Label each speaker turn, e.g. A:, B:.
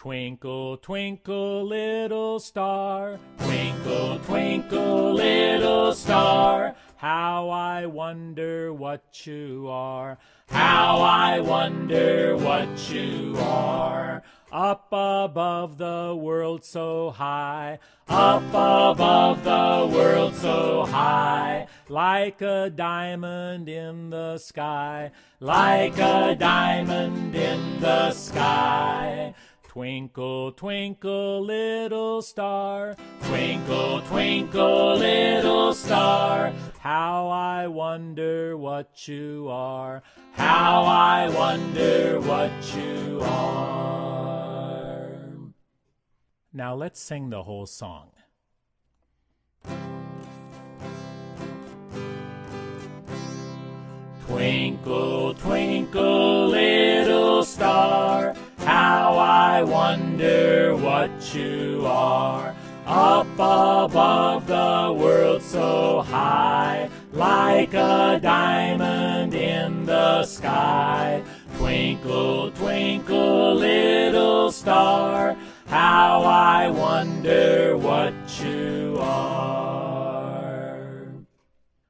A: Twinkle, twinkle, little star, twinkle, twinkle, little star, how I wonder what you are, how I wonder what you are. Up above the world so high, up above the world so high, like a diamond in the sky, like a diamond in the sky. Twinkle, twinkle, little star, twinkle, twinkle, little star, how I wonder what you are, how I wonder what you are. Now let's sing the whole song. Twinkle, twinkle, little I wonder what you are. Up above the world so high, like a diamond in the sky. Twinkle, twinkle, little star, how I wonder what you